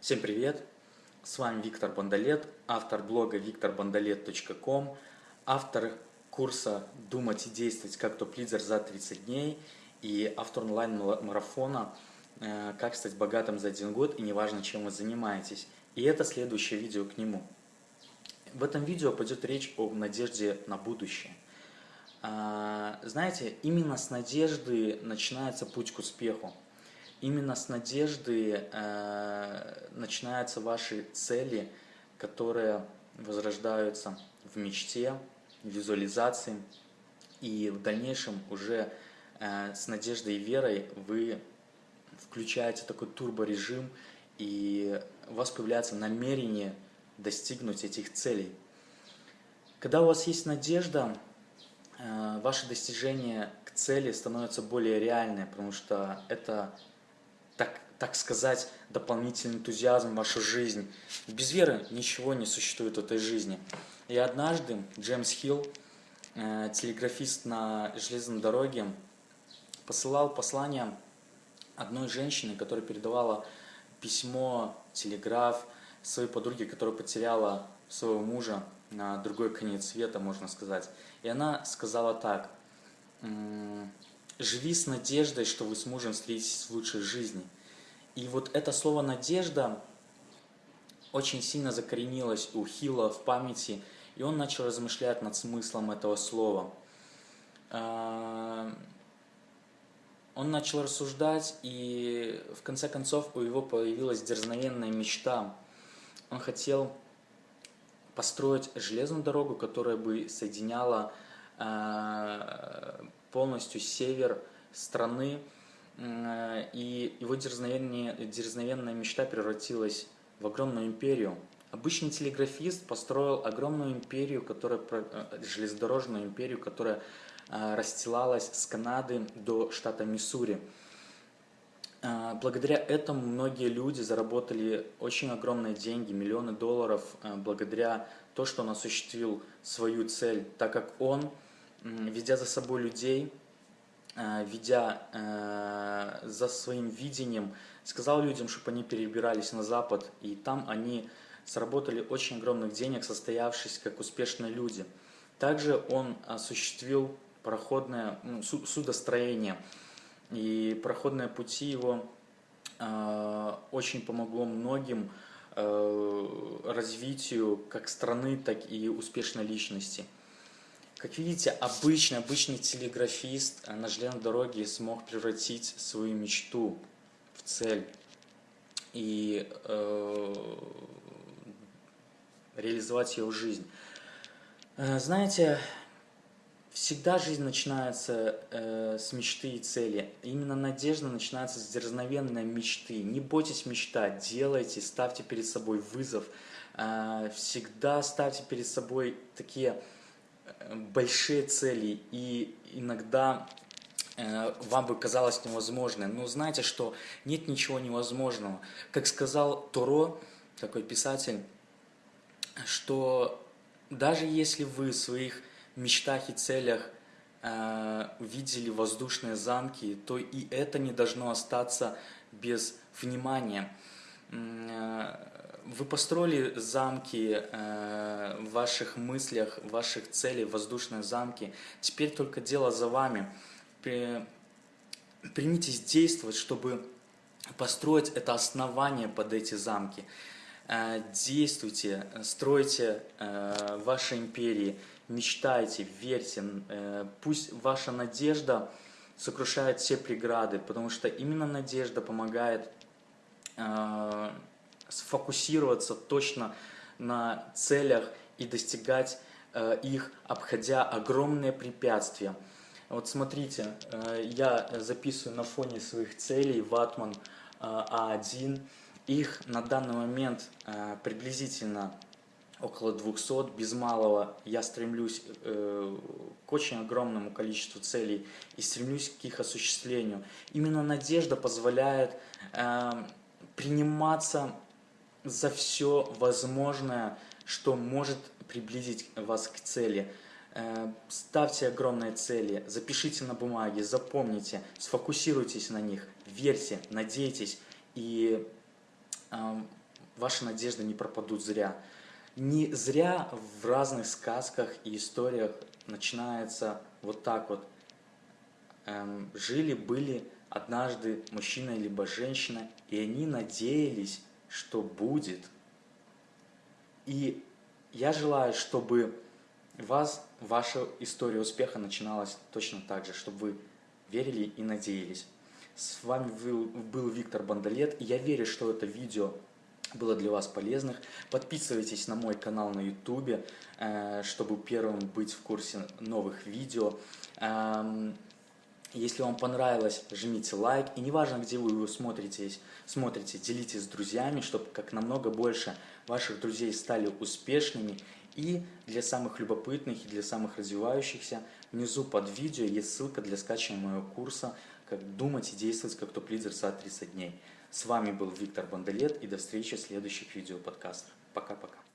Всем привет! С вами Виктор Бондолет, автор блога викторбондолет.ком, автор курса «Думать и действовать как топ-лидер за 30 дней» и автор онлайн-марафона э, «Как стать богатым за один год и неважно, чем вы занимаетесь». И это следующее видео к нему. В этом видео пойдет речь о надежде на будущее. А, знаете, именно с надежды начинается путь к успеху. Именно с надежды э, начинаются ваши цели, которые возрождаются в мечте, визуализации. И в дальнейшем уже э, с надеждой и верой вы включаете такой турборежим, и у вас появляется намерение достигнуть этих целей. Когда у вас есть надежда, э, ваше достижение к цели становится более реальное, потому что это так, так сказать, дополнительный энтузиазм в вашу жизнь. Без веры ничего не существует в этой жизни. И однажды Джеймс Хилл, э, телеграфист на железной дороге, посылал послание одной женщине, которая передавала письмо, телеграф своей подруге, которая потеряла своего мужа на другой конец света, можно сказать. И она сказала так, живи с надеждой, что вы с мужем встретитесь в лучшей жизни. И вот это слово «надежда» очень сильно закоренилось у Хила в памяти, и он начал размышлять над смыслом этого слова. А, он начал рассуждать, и в конце концов у него появилась дерзновенная мечта. Он хотел построить железную дорогу, которая бы соединяла а, полностью север страны и его дерзновенная, дерзновенная мечта превратилась в огромную империю. Обычный телеграфист построил огромную империю, которая, э, железнодорожную империю, которая э, расстилалась с Канады до штата Миссури. Э, благодаря этому многие люди заработали очень огромные деньги, миллионы долларов, благодаря то, что он осуществил свою цель, так как он, ведя за собой людей, Э, ведя э, за своим видением, сказал людям, чтобы они перебирались на Запад, и там они сработали очень огромных денег, состоявшись как успешные люди. Также он осуществил проходное ну, судостроение, и проходные пути его э, очень помогло многим развитию как страны, так и успешной личности. Как видите, обычный, обычный телеграфист на железной дороге смог превратить свою мечту в цель и э, реализовать ее в жизнь. Э, знаете, всегда жизнь начинается э, с мечты и цели. Именно надежда начинается с дерзновенной мечты. Не бойтесь мечтать, делайте, ставьте перед собой вызов. Э, всегда ставьте перед собой такие большие цели, и иногда э, вам бы казалось невозможным. Но знаете, что нет ничего невозможного. Как сказал Торо, такой писатель, что даже если вы в своих мечтах и целях э, видели воздушные замки, то и это не должно остаться без внимания. Э, вы построили замки э, в ваших мыслях, ваших целях, воздушные замки. Теперь только дело за вами. Примитесь действовать, чтобы построить это основание под эти замки. Э, действуйте, стройте э, ваши империи, мечтайте, верьте. Э, пусть ваша надежда сокрушает все преграды, потому что именно надежда помогает э, сфокусироваться точно на целях и достигать э, их, обходя огромные препятствия. Вот смотрите, э, я записываю на фоне своих целей ватман э, А1. Их на данный момент приблизительно около 200, без малого я стремлюсь к очень огромному количеству целей и стремлюсь к их осуществлению. Именно надежда позволяет приниматься за все возможное, что может приблизить вас к цели. Э, ставьте огромные цели, запишите на бумаге, запомните, сфокусируйтесь на них, верьте, надейтесь и эм, ваши надежды не пропадут зря. Не зря в разных сказках и историях начинается вот так вот. Эм, Жили-были однажды мужчина либо женщина, и они надеялись, что будет. И я желаю, чтобы вас, ваша история успеха начиналась точно так же, чтобы вы верили и надеялись. С вами был, Виктор Бандалет, и я верю, что это видео было для вас полезным. Подписывайтесь на мой канал на YouTube, э, чтобы первым быть в курсе новых видео. Если вам понравилось, жмите лайк. И неважно, где вы его смотрите, смотрите, делитесь с друзьями, чтобы как намного больше ваших друзей стали успешными. И для самых любопытных и для самых развивающихся внизу под видео есть ссылка для скачивания моего курса «Как думать и действовать как топ-лидер за 30 дней». С вами был Виктор Бандалет и до встречи в следующих видео подкастах. Пока-пока.